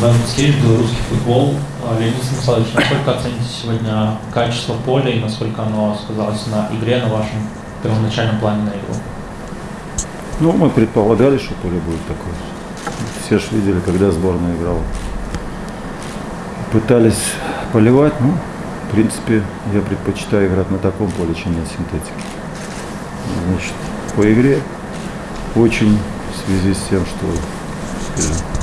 Иван Мицкевич, белорусский футбол. А, Леонид Станиславович, насколько оцените сегодня качество поля и насколько оно сказалось на игре, на вашем первоначальном плане на игру? Ну, мы предполагали, что поле будет такое. Все же видели, когда сборная играла. Пытались поливать, ну, в принципе, я предпочитаю играть на таком поле, чем на синтетике. Значит, по игре очень в связи с тем, что э,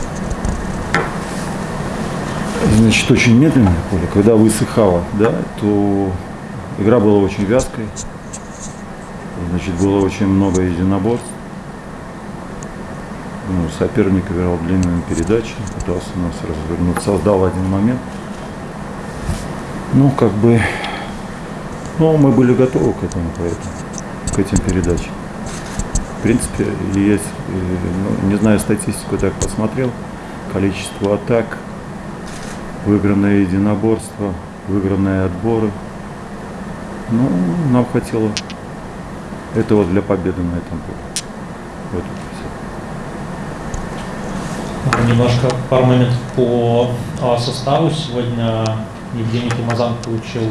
значит, очень медленное поле, когда высыхало, да, то игра была очень вязкой, значит, было очень много единоборств. Ну, соперник играл длинными передачами, пытался нас развернуть, создал один момент. Ну, как бы, ну, мы были готовы к этому, поэтому, к этим передачам. В принципе, есть, э, ну, не знаю, статистику так посмотрел, количество атак, выигранное единоборство, выигранные отборы. Ну, нам хватило этого для победы на этом поле. Вот это все. Немножко пару моментов по а, составу. Сегодня Евгений Тимазан получил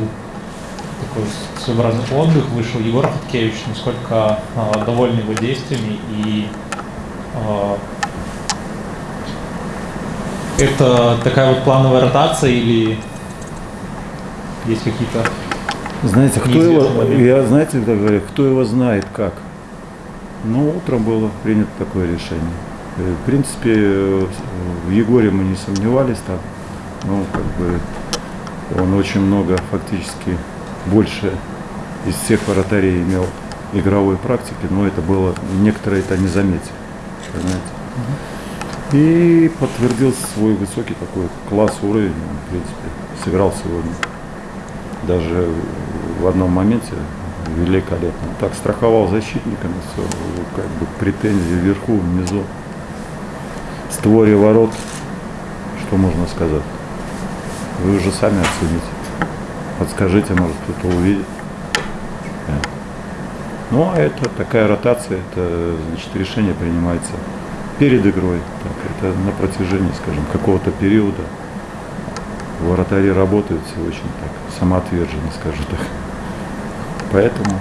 такой своеобразный отдых, вышел Егор Хаткевич, насколько а, довольны его действиями и а, это такая вот плановая ротация или есть какие-то знаете, кто его, я, знаете, говорю, кто его знает как. Ну, утром было принято такое решение. Э, в принципе, в Егоре мы не сомневались там. Ну, как бы, он очень много, фактически, больше из всех вратарей имел игровой практики, но это было, некоторые это не заметили. Понимаете? И подтвердил свой высокий такой класс, уровень, в принципе, сыграл сегодня даже в одном моменте великолепно. Так страховал защитниками, все, как бы претензии вверху, внизу. Створе ворот, что можно сказать? Вы уже сами оцените. Подскажите, может кто-то увидит. Ну, а это такая ротация, это значит решение принимается перед игрой. Так, это на протяжении, скажем, какого-то периода. Вратари работают все очень так самоотверженно, скажу так. Поэтому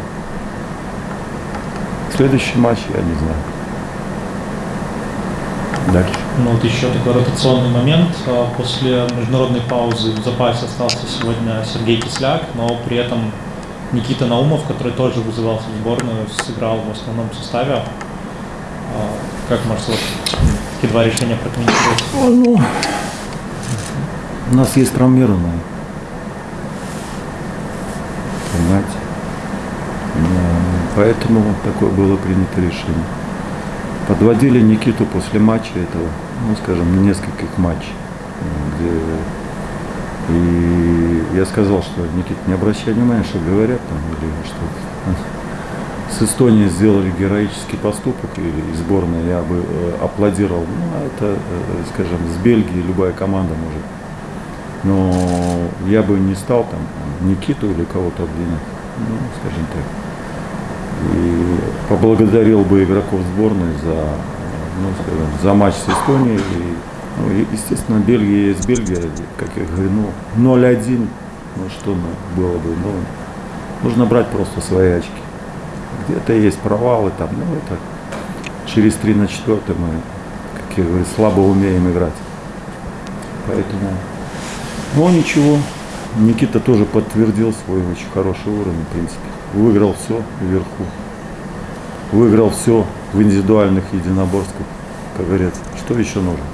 следующий матч я не знаю. Дальше. Ну вот еще такой ротационный момент. А, после международной паузы в запасе остался сегодня Сергей Кисляк, но при этом Никита Наумов, который тоже вызывался в сборную, сыграл в основном составе. А, как можете вот, такие два решения прокомментировать? Ну, у нас есть травмированные. Понимаете? Поэтому такое было принято решение. Подводили Никиту после матча этого, ну, скажем, на нескольких матчей. Где... И я сказал, что Никит, не обращай внимания, что говорят там, или что с Эстонией сделали героический поступок, или сборная я бы э, аплодировал. Ну, а это, э, скажем, с Бельгии любая команда может но я бы не стал там Никиту или кого-то обвинять, ну, скажем так. И поблагодарил бы игроков сборной за, ну, скажем, за матч с Эстонией. И, ну, естественно, Бельгия есть Бельгия, как я говорю, ну, 0-1, ну, что было бы, ну, нужно брать просто свои очки. Где-то есть провалы там, ну, это через 3 на 4 мы, как я говорю, слабо умеем играть. Поэтому но ничего, Никита тоже подтвердил свой очень хороший уровень, в принципе. Выиграл все вверху. Выиграл все в индивидуальных единоборствах, как говорят. Что еще нужно?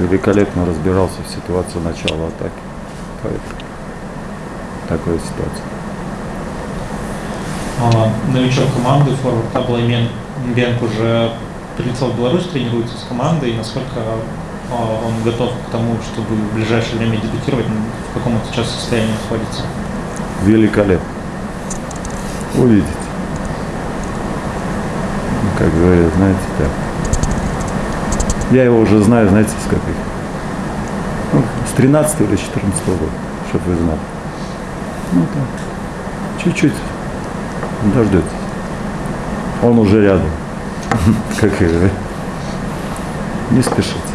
Великолепно разбирался в ситуации начала атаки. Поэтому такая ситуация. Новичок команды, форвард Аблаймен Бенк уже прилетел в Беларусь, тренируется с командой. Насколько а, он готов к тому, чтобы в ближайшее время дебютировать, в каком он сейчас состоянии находится? Великолепно. Увидите. Ну, как говорят, знаете, так. Я его уже знаю, знаете, с каких? Ну, с 13 или 14 года, чтобы вы знали. Ну так. Чуть-чуть дождетесь. Он уже рядом. Как и Не спешите.